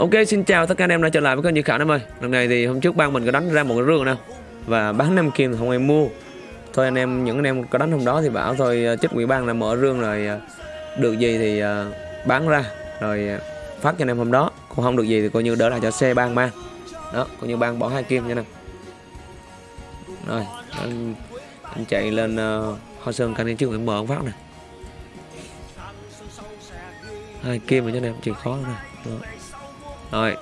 Ok xin chào tất cả anh em đã trở lại với kênh Như khảo em ơi. Lần này thì hôm trước ban mình có đánh ra một cái rương nè Và bán 5 kim không ai mua. Thôi anh em những anh em có đánh hôm đó thì bảo thôi ờ, chích quỷ ban là mở rương rồi ờ, Được gì thì ờ, bán ra. Rồi phát cho anh em hôm đó. Còn không được gì thì coi như đỡ lại cho xe ban mang Đó coi như ban bỏ hai kim nha nè. Rồi anh, anh chạy lên uh, Hoa Sơn canh đi trước mở ông phát nè. Hai kim rồi cho anh em chịu khó nè. Đó. Rồi.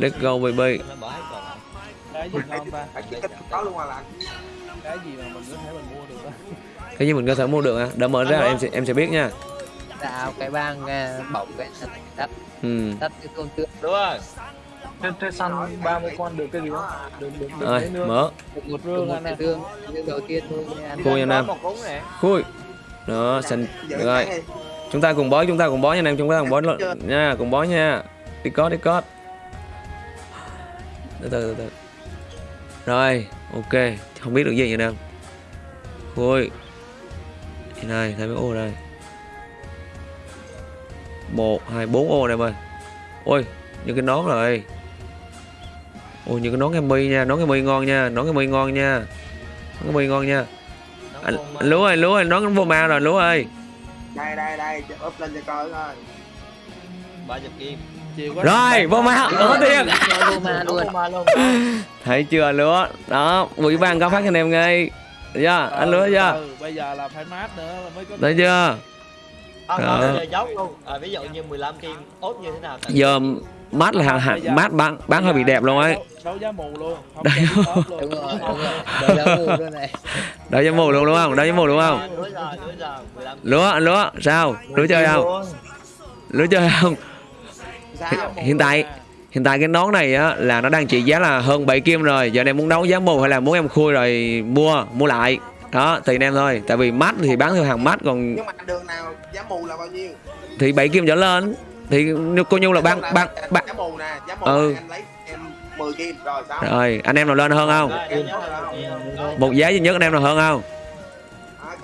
Let's go baby. Cái gì ngon ta Phải chỉ cách có luôn à anh cái gì mà mình có thể mình mua được á Cái gì mình có thể mua được à? Đợi mở ra em sẽ, em sẽ biết nha. Tạo cái bang bổng cái sạch Ừ. Đất cái con tượng đúng rồi. Trên trên săn 30 con được cái gì đó được được Rồi mở. Một Rương anh à. rương. Đầu tiên thôi anh Khui nha Nam. Một cúng nè Khui. Đó xanh Được rồi. Chúng ta cùng bó chúng ta cùng bó nha anh em Chúng ta cùng bó nha Cùng bó nha Đi cót Từ từ từ từ. Rồi ok. Không biết được gì vậy nè. Khui Đây này thấy mấy ô đây. Một hai bốn ô này em ơi. Ôi những cái nón rồi. Ôi những cái nón em mi nha Nón em mi ngon nha Nón em mi ngon nha. Nón em mi ngon nha. Anh, anh lúa ơi lúa ơi nón vô ma rồi lúa ơi. Đây đây đây up lên cho coi thôi ba chục kim rồi vô ma ở tiền Cho vô ma luôn. Vô ma luôn. Thấy chưa lúa đó ủy ban có phát cho anh em ngay Được chưa anh lúa chưa? ừ, bây giờ là phải mát nữa là mới có thấy chưa? À, giờ dấu luôn. À, ví dụ như 15 kim ốt như thế nào? Giờ mát là hàng hàng mát bán bán hơi bị đẹp luôn ấy. Đấu, đấu giá mù luôn không Đấy. cho top luôn. Đúng rồi đúng rồi. Đời giá mù luôn này. Đợi cho mù luôn đúng không? Đợi cho mù đúng không? Đúng rồi đúng rồi 15 lúa anh lúa sao? Lúa chơi không? lúa chơi không hiện tại hiện tại cái nón này á là nó đang trị giá là hơn 7 kim rồi. Giờ này muốn đấu giá mù hay là muốn em khui rồi mua mua lại. Đó tùy anh em thôi. Tại vì mát thì bán theo hàng mát còn nhưng mà đường nào giá mù là bao nhiêu? Thì 7 kim trở lên. Thì cô nhu là ban ban ban giá mù nè? Giá mù Ừ. anh lấy em 10 kim rồi sao? Rồi anh em nào lên hơn không? Em một giá duy nhất anh em nào hơn không? À,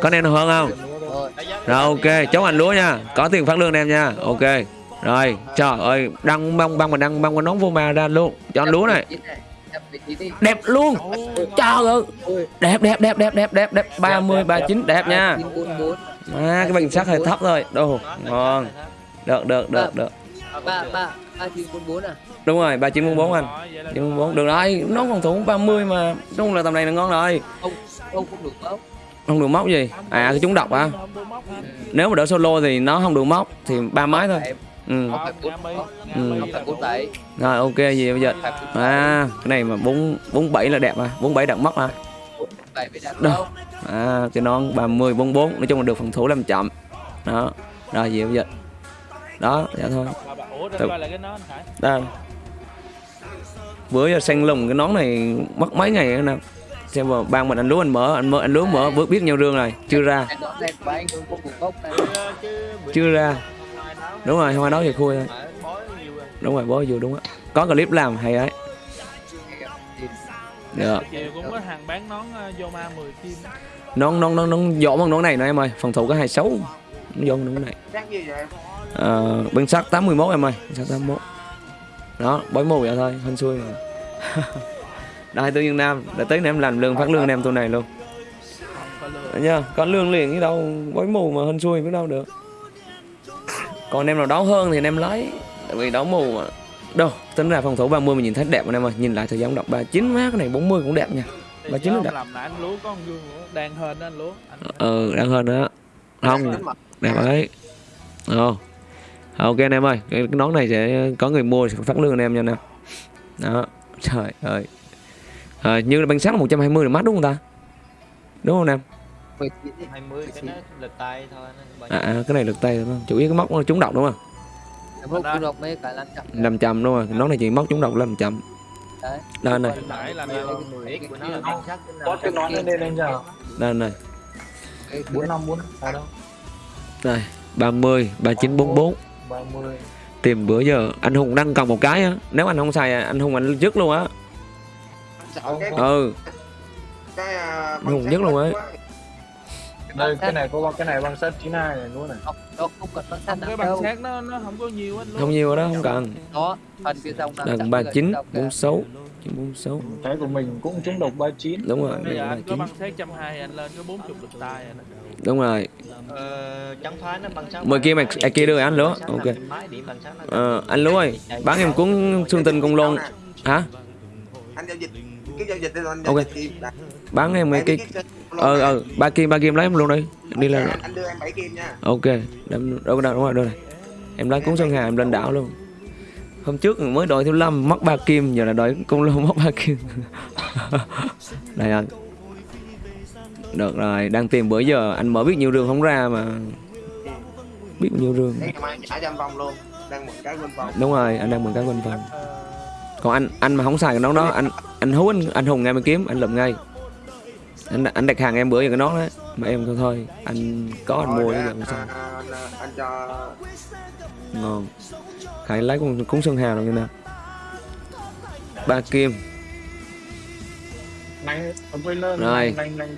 có anh em nào hơn không? Rồi đã giá rồi ok. Chốt anh lúa nha. Có tiền phát lương anh em nha. Ok rồi trời ơi đăng băng băng mà đăng băng mà nón vô ma ra luôn. Cho anh lúa này. Đẹp luôn. Trời ơi. Đẹp đẹp đẹp đẹp đẹp đẹp đẹp. ba mươi ba chín đẹp nha. À cái bình sắc hơi thấp thôi. Đồ ngon. Được được được được. Ba ba ba chín bốn bốn à đúng rồi ba chín bốn bốn anh. Rồi, vậy là chín bốn được rồi nó phòng thủ 30 mà. Đúng là tầm này là ngon rồi. Không không không được móc không được móc gì. À cái chúng độc à nếu mà đỡ solo thì nó không được móc thì ba máy thôi ừ. Bốn- Nga Ừ. Bốn rồi ok gì bây giờ bốn à cái này mà bốn bốn bảy là đẹp à bốn bảy đặt móc à Đâu? à cái non 30 44 nói chung là được phòng thủ làm chậm. Đó. Rồi gì bây giờ đó dạ thôi. Đây. Bữa giờ xanh lùng cái nón này mất mấy ngày nữa nè. Xem mà ban mình anh lúa anh mở anh mở anh lúa mở biết biết nhau rương rồi chưa ra. Đó Chưa, ra. Đúng rồi không ai nói về khui thôi. Đúng rồi bó vừa đúng á. Có clip làm hay ấy. Được. Chiều cũng có hàng bán nón uh, vô ma 10 kim. Nón nón nón nón dỗ bằng nón này nè em ơi. Phòng thủ có hai nó dỗ nón này. Ờ, bên sắt 81 em ơi. Bên sắt 81 đó bói mù vậy thôi hên xui mà. Đây tư nhân nam để tới em làm lương phát lương anh em tôi này luôn. Nhá có lương liền chứ đâu bói mù mà hên xui biết đâu được còn em nào đấu hơn thì anh em lấy. Tại vì đấu mù mà. Đâu tính ra phòng thủ 30 mình nhìn thấy đẹp anh em ơi. Nhìn lại thời gian đọc 39 má cái này 40 cũng đẹp nha. Thì Bà chín nhớ nó ông đặt- làm lại anh lúa có con gương nữa. Đang hên đó anh lúa. Anh ừ đang hơn nữa không đẹp ấy. Ồ. ok anh em ơi. Cái, nón này sẽ có người mua sẽ phát lương anh em nha anh em. Đó. Trời ơi. À, như là bánh sắt là 120 là mắt đúng không ta? Đúng không anh em 19 đi. 20 cái nó lật tay thôi nó bao à, nhiêu. à cái này lực tay đúng không? Chủ yếu cái móc nó trúng độc đúng không? Không có đọc mấy cái lăn chậm. Làm chậm đúng không nón này chỉ móc trúng độc làm chậm. Đấy. Đây này nó nó có cái nón lên đây lên giờ. Đây này bốn năm bốn đâu. Đây 30 39 44 ba mươi. Tìm bữa giờ anh Hùng đang cần một cái á. Nếu anh không xài anh Hùng anh dứt luôn á. Sợ cái ừ. cái à, Hùng nhất luôn ấy. Đây cái này có cái này bằng sắt 92 này luôn này? Không, không cần băng sắt cái đâu. sát nó nó không có nhiều anh luôn. Không nhiều đó không cần. Đó, phần cả. bốn sáu chín bốn sáu. Cái của mình cũng trúng độc 39 đúng rồi bây giờ anh có chín. bằng sát trăm hai anh lên có bốn chục lực tay rồi đó đúng rồi. Ờ, chẳng phải nó bằng sáng Mời kia mày- à, kia đưa anh lúa, ok. Máy điểm bằng sáng nó Ờ, anh Lúa ơi bán em cuốn xương tinh công lôn. Hả? Anh giao dịch cái giao dịch đi anh giao dịch. Bán em mấy cái ờ ờ ba kim ba kim lấy em luôn đi. Đi lên anh, đưa em bảy kim nha. Ok đâm đâu đâu đúng rồi đâu này. Em lấy cuốn sơn hà em lên đảo luôn. Hôm trước mới đòi thiếu lâm mất ba kim giờ là đòi công lô mất ba kim. Đây anh. Được rồi đang tìm bữa giờ anh mở biết nhiều đường không ra mà. Biết nhiều đường. Vòng vòng đúng rồi anh đang mừng cái quanh phần còn anh anh mà không xài cái nón đó anh anh hú anh anh hùng ngay mà kiếm anh lụm ngay anh anh đặt hàng em bữa giờ cái nón đấy mà em thôi thôi anh có anh mua chứ giờ không sao anh, cho. Ngon. Hãy lấy con cúng sơn hà rồi nha nè. Ba kim. Quên lên Rồi.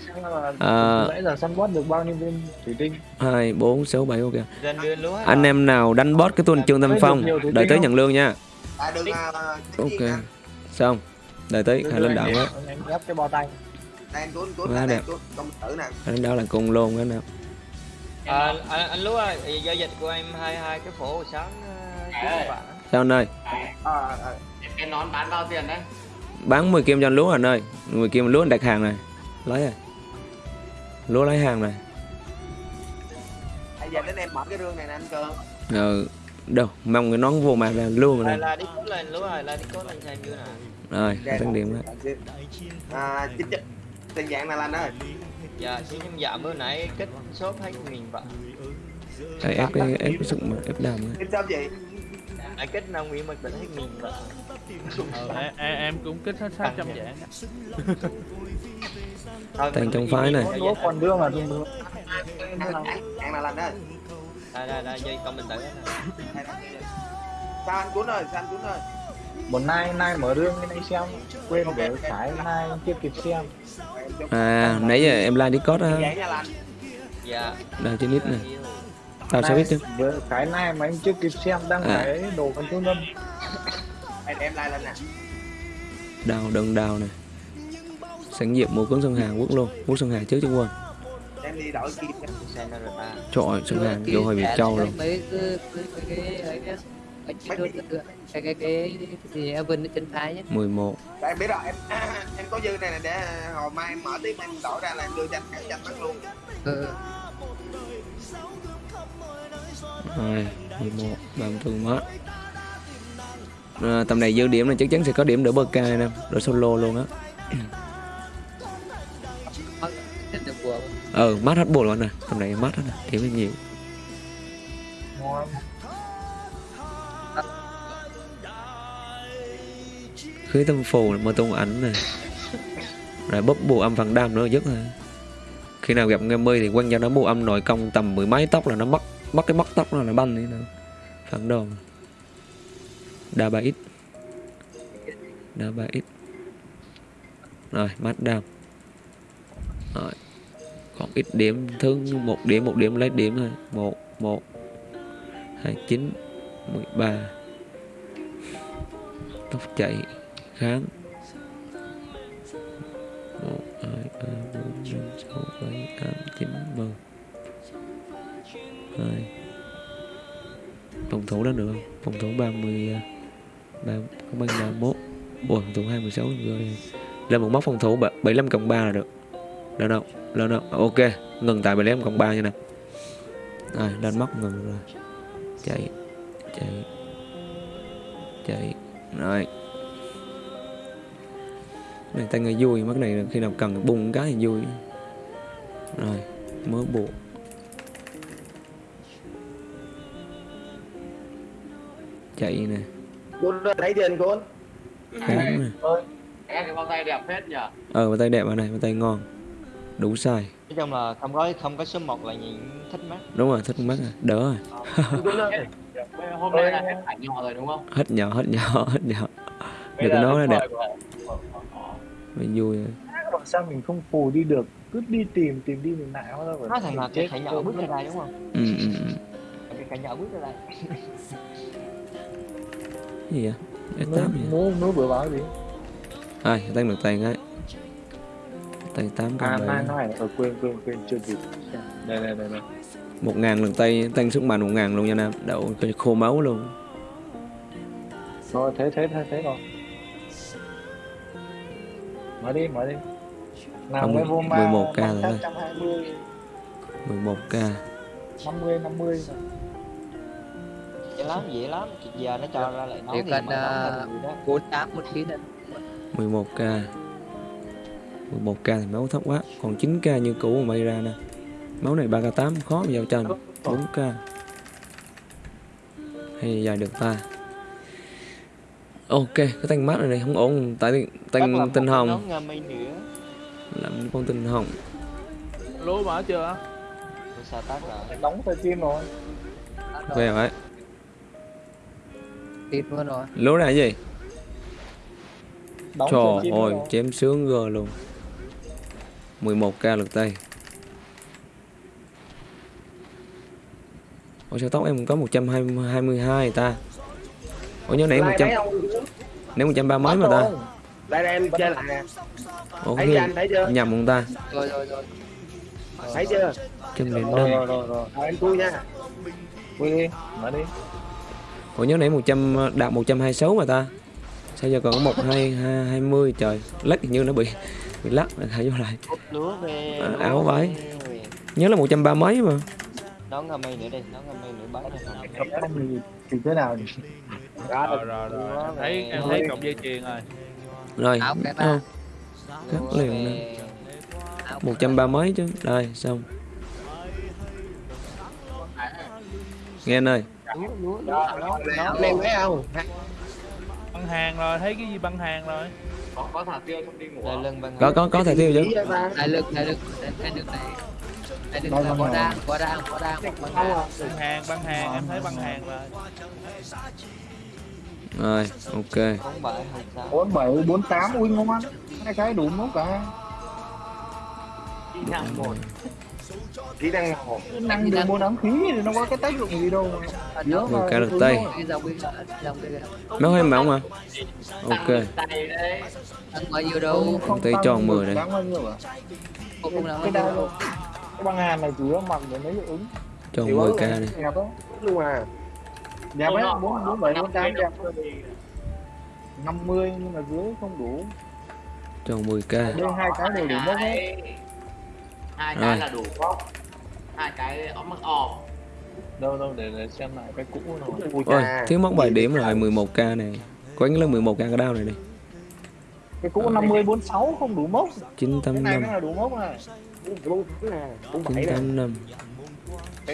sáng là À. được bao nhiêu viên thủy tinh? Hai bốn sáu bảy ok. Anh em nào đánh boss cái tuần trương tâm phong đợi tới nhận lương nha. Ok. xong. Đợi tới hãy lên đảo á anh anh đang cuốn Quá đang đẹp. cuốn công tử nè. Lên đảo là cùng luôn cái nào à, anh, anh lúa ơi giao dịch của em hai hai cái phổ hồi sáng uh, sao anh ơi? À, à, cái nón bán bao tiền đấy? Bán 10 kim cho anh lúa anh ơi. 10 kim lúa anh đặt hàng này. Lấy rồi lúa lấy hàng này. Bây giờ đến em mở cái rương này nè anh cơ ừ đâu mong cái nón vô mặt là luôn mà là đi cốt lên lúa ơi là đi cốt lên xem chưa nè. Rồi hai tăng điểm đó à chính chất tiền dạng này là anh ơi dạ nhưng dạ bữa nãy kết shop hết nghìn vạn Đấy, ép cái ép cái sức mà ép đàm ấy. em sao gì nãy kết năm nguyễn mặc định hết nghìn vạn ờ, em, em, em cũng kích hết sát trăm dạng. Mình trong phái này. lúa giờ. còn đưa mà dùng được dạng này là anh ơi đây đây đây dây con mình tử sao anh cuốn ơi sao anh cuốn ơi một nay nay mở rương cái này xem quên để phải nay chưa kịp xem Em à nãy giờ em like discord á dạ đây trên ít này tao sẽ biết chứ cái này mà anh chưa kịp xem đang À. cái đồ con Đây, để em like lên nè đào đừng đào này sẵn dịp mua cuốn sơn hà quốc luôn cuốn sơn hà trước chứ quên em đi đổi kim nha. xe nó rồi ta trời ơi sơn hà vô hồi bị trâu luôn mấy cái cái cái cái gì Evan ở trên thái nhé 11 Tại em biết rồi em em có dư này để hồi mai em mở tiếp em đổi ra là em đưa cho anh cả cho anh bắt luôn. Ừ. hai 11 34 mất à, tầm này dư điểm là chắc chắn sẽ có điểm đỡ bơ ca nè đỡ solo luôn á. Mất ừ mát hết bồ luôn nè tầm này mát hết nè điểm là nhiều ngon khí tâm phù mà tung ảnh này. Rồi bóp bù âm phần đam nữa dứt rồi khi nào gặp nghe mươi thì quăng cho nó bù âm nội công tầm mười mấy tóc là nó mất mất cái mất tóc nó là banh đi nữa. Phản đồ. Đa ba ít. Đa ba ít. Rồi mắt đam. Rồi. Còn ít điểm, thứ một điểm một điểm lấy điểm thôi. Một một, hai, chín, mười ba. Tóc chạy kháng một, hai, ba, bốn, năm, sáu, bảy, tám, chín, mười. Hai. Phòng thủ đó được không? Phòng thủ ba mươi à, ba, không bằng ba mốt. Ủa, phòng thủ hai mươi sáu rồi. Lên một mốc phòng thủ bảy mươi lăm cộng ba là được. Lên đâu? Lên đâu? À, ok. Ngừng tại bảy mươi lăm cộng ba như nè. Rồi, lên mốc ngừng rồi. Chạy chạy chạy. Rồi này tay người vui mất này khi nào cần bung cái thì vui. Rồi mới buộc. Chạy nè. Cuốn lấy tiền nè em cái bao tay đẹp phết nhỉ ờ bàn tay đẹp ở này bàn tay ngon. Đủ size. Nói chung là không có không có số 1 là nhìn thích mắt. Đúng rồi thích mắt rồi. Đỡ rồi. Hôm nay là hết ảnh nhỏ rồi đúng không? Hết nhỏ hết nhỏ hết nhỏ. Cái giờ nón nó đẹp mới vui rồi. Các bạn sao mình không phù đi được? Cứ đi tìm tìm đi tìm lại hóa ra nó thành là cái khải nhỏ bước ra đây đúng không? Ừ, ừ, ừ. cái khải nhỏ bước ra đây. Cái gì vậy? Nó S8 gì vậy? nó nó vừa báo gì? Ai tăng được tiền ấy tay 8 à con nai bảy nai ở quên quên quên chưa kịp. Đây đây đây đây. Một ngàn lần tay tăng sức mạnh một ngàn luôn nha nam. Đậu khô máu luôn. Rồi thế thế thế thế rồi mở đi mở đi. Nào mới vô ma 11 k rồi. 11 k 50 50 rồi dễ lắm dễ lắm. Giờ nó cho ra lại nói Điều gì cần, mà ờ, cuốn tám một ký lên 11 k 11 k thì máu thấp quá. Còn 9 k như cũ mà bay ra nè. Máu này 3 k 8 khó mà giao tranh. 4 k hay giờ được ta ok cái tăng mát này, này không ổn. Tại tăng một tinh hồng. làm con tinh hồng. Lúa mở chưa? Sao rồi đóng tay tim rồi. Về vậy. Tít luôn rồi. Lúa là cái gì? Đóng trời ơi chém sướng gờ luôn. 11k lượt tay Ủa sao tóc em có 122 ta? Ủa nhớ nãy 100 Nãy 130 mấy mà ta. đây đây em chơi lại nè. Ủa thấy anh thấy chưa? nhầm không ta? Rồi rồi rồi. Thấy chưa? Trăm liền rồi năm rồi rồi rồi. Em vui nha. Quy đi mở đi. Ủa nhớ nãy 100 đạt 126 mà ta. Sao giờ còn có 1220 trời Lắc hình như nó bị bị lắc. Thả vô lại. À, áo váy. Nhớ là 130 mấy mà. Nón ngâm mây nữa đi nón ngâm mây nữa anh thì thì thế nào rồi rồi rồi. em thấy em thấy cọng dây chuyền rồi. Rồi. Áo cái ba không, cắt liền nè. Về. áo 130 mấy chứ. Đây xong. Nghe anh ơi. Nón anh em thấy không băng hàng rồi thấy cái gì băng hàng rồi? Đây lưng băng Có có có thể tiêu chứ. Ta. đại lực đại lực đại lực này. Đại lực là có đa có đa có đa một bằng đa băng hàng băng hàng em thấy băng hàng rồi rồi, ok. 47 48 ui ngon. Hai cái đủ mốt cả. Kỹ năng 1. Kỹ năng 1. Năng được mua đám khí thì nó có cái tác dụng gì đâu mà. Nhớ mà. Cá được tay. Máu hay máu mà. Ok. Không tay tròn 10 này Cái đao. Cái băng hàn này chủ yếu mặc để lấy ứng. Tròn 10k này. Luôn à đẹp ấy bốn bốn bảy bốn tám đẹp năm mươi nhưng mà dưới không đủ. Cho 10k đây hai cái đều đủ mốc hết hai Rồi. cái là đủ không hai cái ống mắc ò đâu đâu để, để xem lại cái cũ Ui Ôi thiếu mất 7 điểm rồi 11k này. Quánh lên 11k cái đao này đi. Cái cũ năm mươi bốn sáu không đủ mốc cái này 985 là đủ mốc này. Bốn nè, bốn bảy nè. 985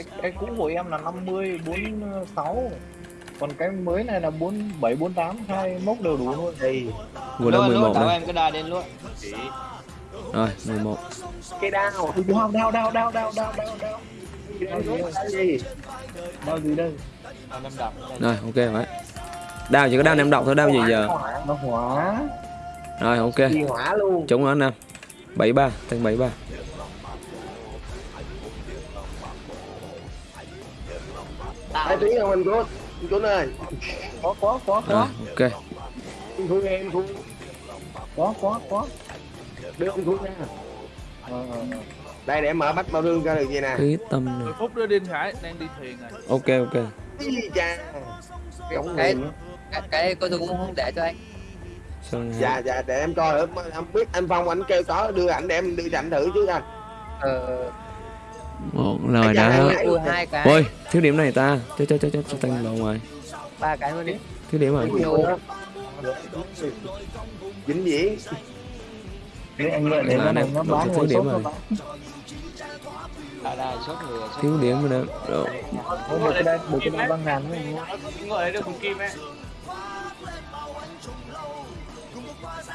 cái cái cũ của em là năm mươi bốn sáu. Còn cái mới này là bốn bảy bốn tám hai mốc đều đủ luôn. Thì Vừa đã 11 đậu rồi em cái đa lên luôn. Rồi 11 cái đao. Đau đau đau đau đau đau đau đau. Đao gì đau gì? Đây? Rồi ok vậy Đao chỉ có đao nem độc thôi đao gì giờ? Nó hỏa Rồi ok. Hỏa luôn. Trúng nó anh Nam 73 tăng 73 hai tiếng không anh Cút anh Cút ơi. Có có có có. Ok. Anh Cút em Cút có có có. Đưa ông Cút ra. Ờ, ờ, ờ. đây để em mở bách bao đương ra được gì nè? Khí tâm 10 phút nữa Đinh Khải đang đi thuyền rồi. Ok ok. Cái gì cha Giống cái người. cái cái cô tôi cũng không để cho anh. Sơn dạ dạ để em coi. Thử em biết. Anh phong anh kêu có đưa ảnh để em đi ảnh thử chứ anh. Ờ Một lời đã. ui hai cái. Ôi thiếu điểm này ta. Cho cho cho cho, cho tăng lộn ngoài. Ba cái luôn đi. Thiếu điểm rồi vĩnh viễn Thế anh lợi để Là nó này, này nó bán người điểm rồi. Thiếu điểm rồi nè. Thôi được cái đây được cái đây băng ngàn anh ngồi đấy được một kim ấy.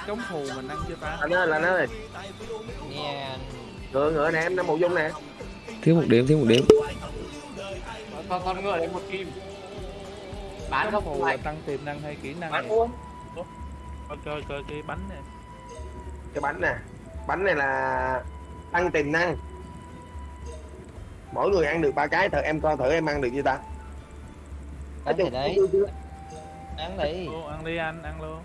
Chống phù mình ăn chưa ta anh ơi là anh ơi. Nghe ngựa ngựa nè em năm một dung nè Thiếu một điểm thiếu một điểm con con ngồi đấy một kim. Bán không? Phù là tăng tiềm năng hay kỹ năng bán luôn. Coi coi coi cái bánh này. Cái bánh nè. Bánh này là tăng tiềm năng. Mỗi người ăn được ba cái thử em coi thử em ăn được chưa ta? Ăn thì đấy. Ăn đi. Ô, ăn đi anh ăn luôn.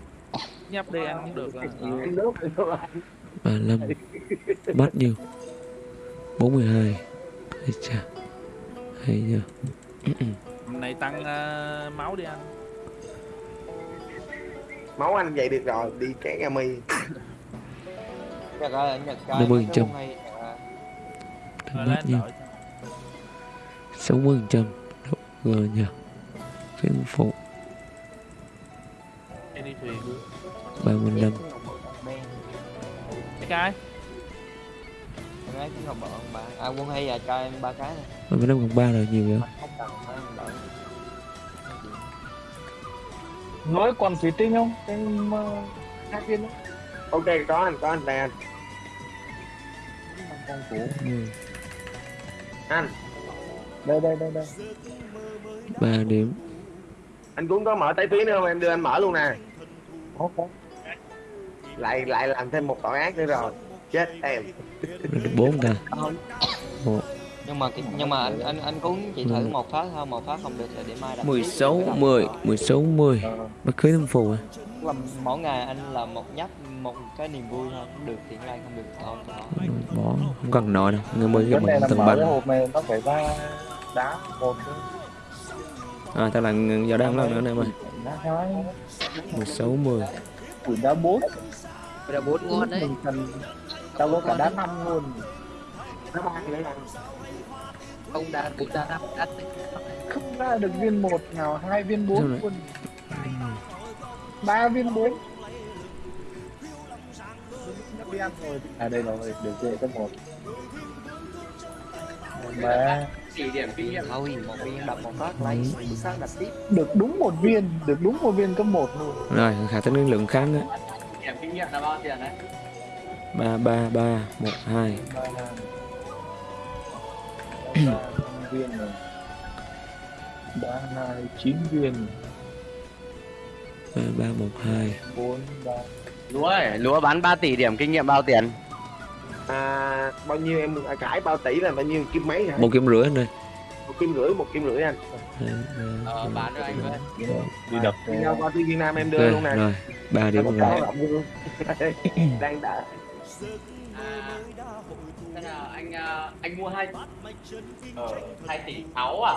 Nhấp đi ăn cũng được rồi. Em nước thôi. 35 Bắt nhiêu? 42 Ây chà Hay nhờ Hôm nay tăng ờ, máu đi anh. Máu anh vậy được rồi đi cái ga mi. Nhật ơi Nhật Năm mươi cái trăm. lên nhiêu đổi 60 trăm Rồi nhờ. Phiên phụ? Đi thuyền. 35 cái lấy cái ngọc bọn ba À quân hay à cho em ba cái này 35 cộng 3 rồi nhiều vậy? Không phải nói còn thủy tinh không? Em uh, hai viên đó. Ok có anh có anh đây anh. Con cũ 10 anh. Đây đây đây đây. 3 điểm. Anh cũng có mở tay phí nữa không? Em đưa anh mở luôn nè. Lại lại làm thêm một tội ác nữa rồi chết em. Rồi được 4 ta một nhưng mà nhưng mà anh anh anh cũng chỉ thử một phát thôi một phát không được thì để mai đặt 16 10 16 10 Ờ, Bắt cưới thâm phù à? Là mỗi ngày anh làm một nhấp một cái niềm vui thôi. Được tiền lai không được thôi. Thì bỏ Không cần nội đâu. Người mới gặp mình là tầng cái hộp này nó phải ra đá một À tao là giờ đang lần nữa nè mày đá 16 10 củi đá bốn. Là bốn ngon đấy. Mình tao có cả đá năm luôn. Nó ba nữa anh không đá bốn đá năm đá không ra được viên một nào hai viên bốn luôn. Ba viên bốn. Đi ăn rồi à đây rồi được rồi cấp một. Ba. Chỉ điểm kinh nghiệm. Thôi một viên đập một phát lấy khác đập tiếp. Được đúng một viên được đúng một viên cấp một luôn. Rồi khả tính năng lượng kháng á điểm kinh nghiệm là bao tiền đấy 3 3 3 1 2 ba ba năm viên rồi ba hai. Chín viên 3 3 1 2 bốn ba lúa ấy, lúa bán 3 tỷ điểm kinh nghiệm bao tiền? À, bao nhiêu em? À, cãi bao tỷ là bao nhiêu? Kim mấy hả? Một kim rưỡi anh ơi. Một kim rưỡi một kim rưỡi anh. Hai, ba, ờ, bán cho anh với đi đập đi nhau qua Việt Nam em đưa Rồi, luôn nè. rồi 3 điểm một rồi đang đợi à, thế nào anh à, anh mua hai ờ, 2 tỷ 6 à?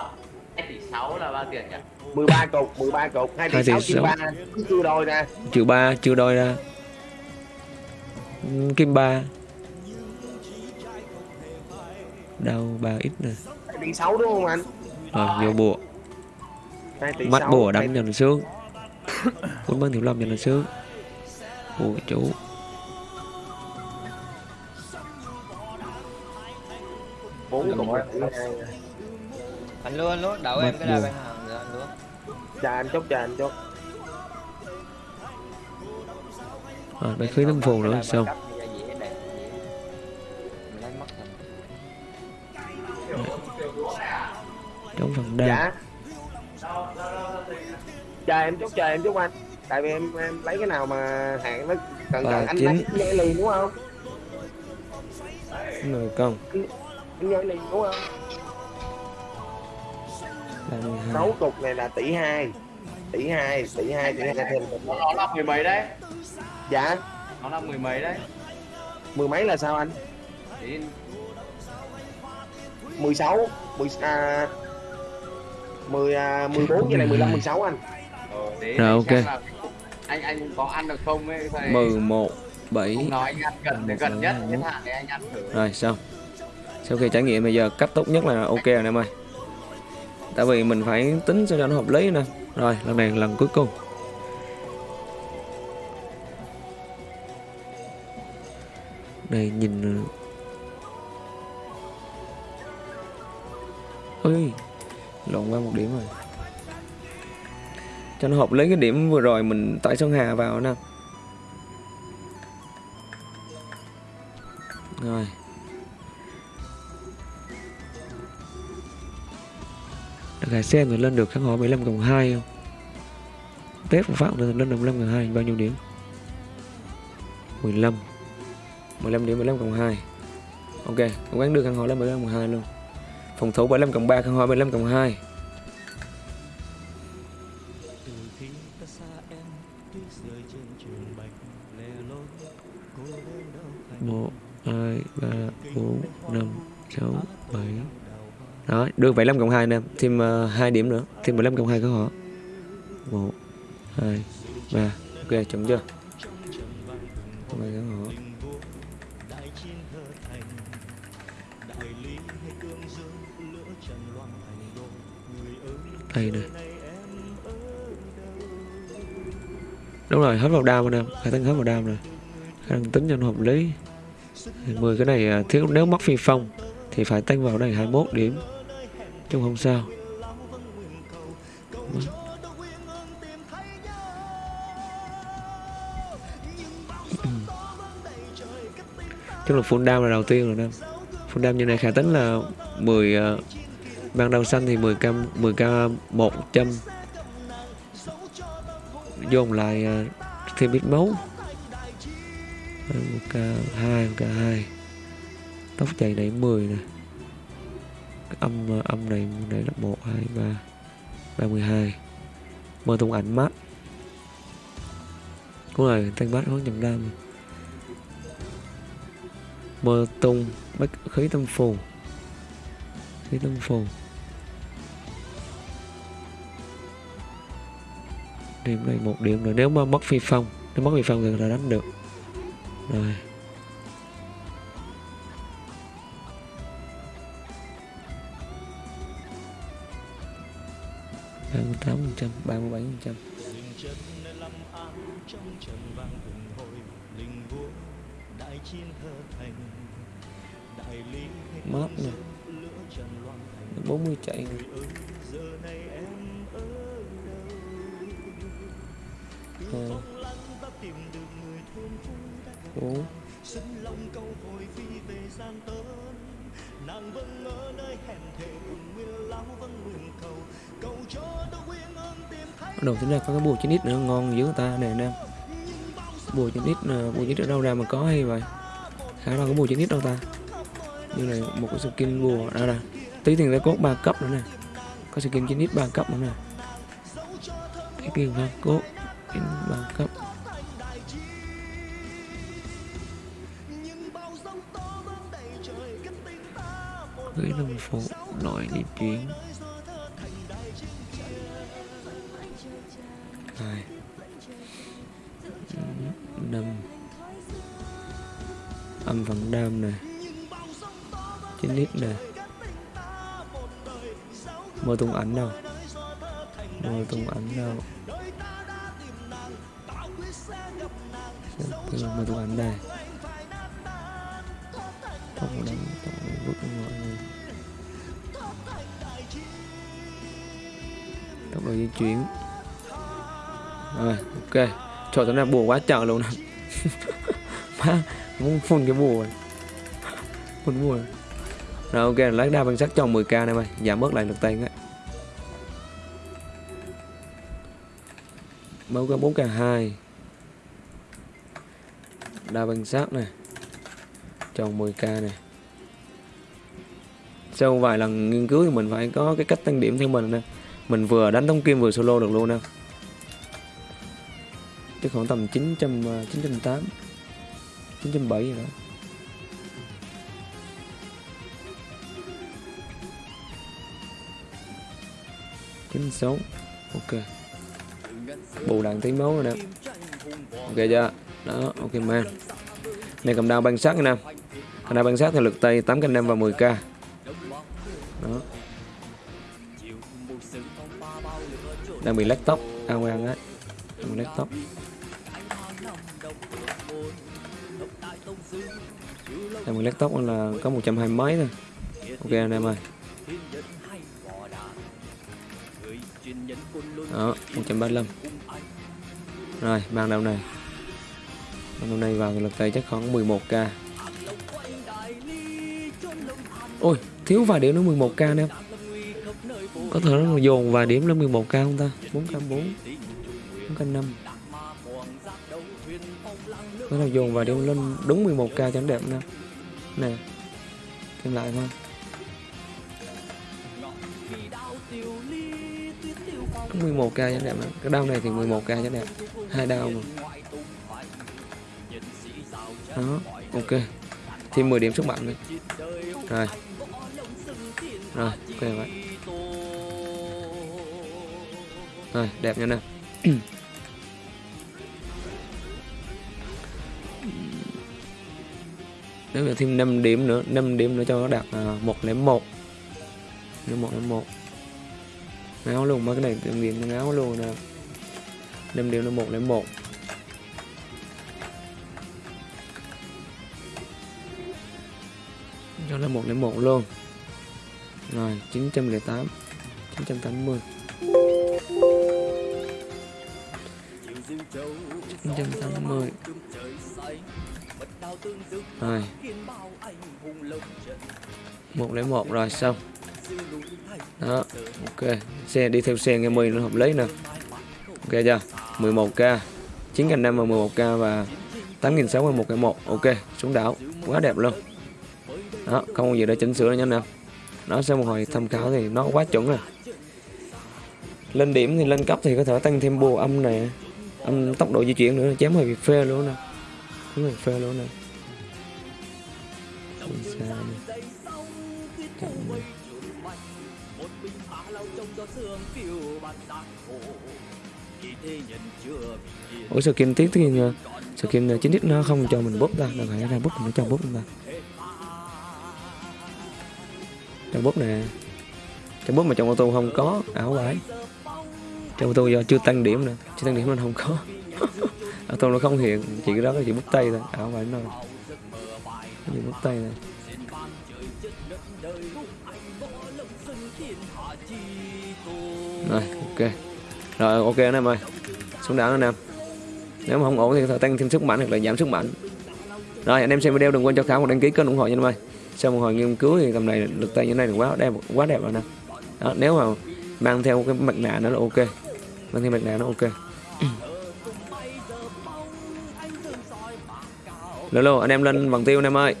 2 tỷ 6 là bao tiền nhỉ? 13 cục 13 cục. 2 tỷ Hai tỷ 6 chia sáu. 3 cứ chưa đôi nè. Trừ 3 chưa đôi ra Kim 3 Đâu 3 ít nè. 2 tỷ 6 đúng không anh? Rồi vô bùa. 2 tỷ Mắt 6, bùa đánh cho nó sướng. Cuốn bắn thiếu lâm cho nó sướng. Chủ Rồi. anh luôn anh luôn. Đậu em cái đà bên hàng rồi anh luôn. Chờ anh chút chờ anh chút. Rồi bác khí thâm phù nữa xong Trong phần đa. Dạ. Chờ em chút chờ em chút anh. Tại vì em em lấy cái nào mà hạng nó cẩn Ba, cẩn anh chín. lấy liền đúng không? Người công anh nhảy liền đúng không? 32 sáu cục này là tỷ hai. Tỷ hai tỷ hai tỷ hai thêm. Nó nó là mười mấy đấy? Dạ. Nó là mười mấy đấy? Mười mấy là sao anh? Mười sáu. Mười à mười à, mười bốn với lại mười lăm mười sáu anh. Ờ, Rồi, để ok. anh anh có ăn được không ấy? Thầy 11 7 Không nói anh ăn gần Một, gần nhất một. hạn để anh ăn thử. Rồi xong sau khi trải nghiệm bây giờ, cách tốt nhất là ok rồi em ơi. Tại vì mình phải tính cho nó hợp lý nè. Rồi, lần này lần cuối cùng. Đây, nhìn ờ. ơi Lộn qua một điểm rồi. Cho nó hợp lý cái điểm vừa rồi mình tải Sơn Hà vào nè. Rồi. Được hải xem thì lên được kháng hỏi 15 cộng 2 không? Tết của Phạm thì lên được 15 cộng 2 bao nhiêu điểm? 15 15 điểm 15 cộng 2 ok, cố gắng đưa kháng hộ lên 15 cộng 2 luôn phòng thủ 75 cộng 3 kháng hộ 75 cộng 2 được 75 cộng 2 em thêm ờ, uh, 2 điểm nữa. Thêm 15 cộng 2 của họ. 1 2 3 ok chuẩn chưa? Mày họ. Đây này đúng rồi hết vào đam anh em khai thác hết vào đam rồi. Khả năng tính cho nó hợp lý. 10 cái này ờ, thiếu nếu mất phi phong thì phải tăng vào đây 21 điểm chứ không sao. Vâng. Chứ là full down là đầu tiên rồi đó. Full down như này khả tính là 10 uh, ờ, ban đầu xanh thì 10 k 10 k 100 dồn lại uh, thêm ít máu. Ờ, một k 2 một k 2 tóc chạy đẩy 10 nè âm âm này này là 1 2 3 32 mơ tung ảnh mắt cũng rồi tăng bát hướng chậm đam? Mơ tung bách khí tâm phù. Khí tâm phù. Điểm này một điểm rồi nếu mà mất phi phong, nếu mất phi phong thì là đánh được. Rồi. Tám phần trăm ba mươi bảy phần trăm mát nè 40 chạy nè Ờ. bốn Bắt đầu tính ra có cái bùa chín ít nữa, ngon dữ người ta, nè anh em bùa chín ít ờ, bùa chín ít ở đâu ra mà có hay vậy? Khá là có bùa chín ít đâu ta. Như này một cái skin bùa à, đó nè tí tiền ra cốt 3 cấp nữa nè. Có skin chín ít ba cấp nữa nè. Cái tiền ra cốt ba cấp. Phụ nội đi chuyến. Hai. Năm. Âm phần đam nè. Chín lít nè. Mơ tung ảnh đâu? Mơ tung ảnh đâu? Mơ tung ảnh đây. Không đánh tổng độ vứt mọi người tốc độ di chuyển. Rồi, ok. Trời tối nay buồn quá trời luôn nè. Má, muốn phun cái bùa. Phun bùa. Rồi, ok, lát đa bằng sắt cho 10k này mày. Giảm bớt lại lực tay á. Máu có 4k 2 đa bằng sắt này tròn 10k này sau vài lần nghiên cứu thì mình phải có cái cách tăng điểm theo mình nè. Mình vừa đánh tống kim vừa solo được luôn nè. Chắc khoảng tầm 900 908 907 gì đó. Chín sáu, ok. Bù đạn tí máu rồi nè. Ok chưa? Đó, ok man này cầm đao băng sát nè. Cầm đao băng sát thì lực tay 8 canh năm và 10k đang bị lách tóc ao ăn á. Đang bị lách tóc đang bị lách tóc là có 120 mấy thôi. Ok, anh em ơi. Đó 135 rồi mang đầu này. Mang đầu này vào lực tay chắc khoảng 11k ôi, thiếu vài điểm nữa 11k nè có thể nó dồn vài điểm lên 11k không ta 4k4 4k5 có thể dồn vài điểm lên đúng 11k cho nó đẹp nè nè Thêm lại thôi. Có 11k giá đẹp mà. Cái đau này thì 11k giá đẹp. Hai đau mà. Đó, ok. Thêm 10 điểm sức mạnh đi Rồi. Rồi, ok vậy. Rồi, đẹp nha nè. Nếu mà thêm 5 điểm nữa, 5 điểm nữa cho nó đạt à, 101. Nếu 101. Ngáo luôn, mấy cái này tìm điểm nó ngáo luôn nè. 5 điểm là 101. Cho nó 101 luôn. Rồi, 908. 980. 980 Rồi. 101 rồi, xong. Đó, Ok. Xe, đi theo xe nghe 10 nó hợp lý nè. Ok chưa? 11k 9.5 và 11k và 8.600 và 1.1 Ok, xuống đảo. Quá đẹp luôn. Đó, không có gì để chỉnh sửa nữa nha anh em Đó sau một hồi tham khảo thì nó quá chuẩn rồi. Lên điểm thì lên cấp thì có thể tăng thêm bùa âm này âm tốc độ di chuyển nữa, chém hơi bị phê luôn nè. Đúng rồi phê luôn nè. Ủa xa đi. Chậm đi. Ủa skin tiếc thì ờ, chính thức nó không cho mình bóp ta? Là phải ra bóp nó cho bóp ta. Cho bóp nè. Cho bóp mà trong ô tô không có ảo vải trong ô tô do chưa tăng điểm nè chưa tăng điểm nên không có. Ô tô nó không hiện. Chỉ cái đó là chỉ bút tay thôi. Ảo vải nó. Chỉ bút tay thôi. Rồi ok. Rồi ok anh em ơi. Xuống đảo anh em. Nếu mà không ổn thì tăng thêm sức mạnh hoặc là giảm sức mạnh. Rồi anh em xem video đừng quên cho khảo một đăng ký kênh ủng hộ nha anh em ơi. Sau một hồi nghiên cứu thì tầm này lực tay như thế này là quá đẹp quá đẹp rồi nè. Đó, nếu mà mang theo cái mặt nạ nó là ok mang theo mặt nạ nó ok. Lô lô anh em lên bằng tiêu anh em ơi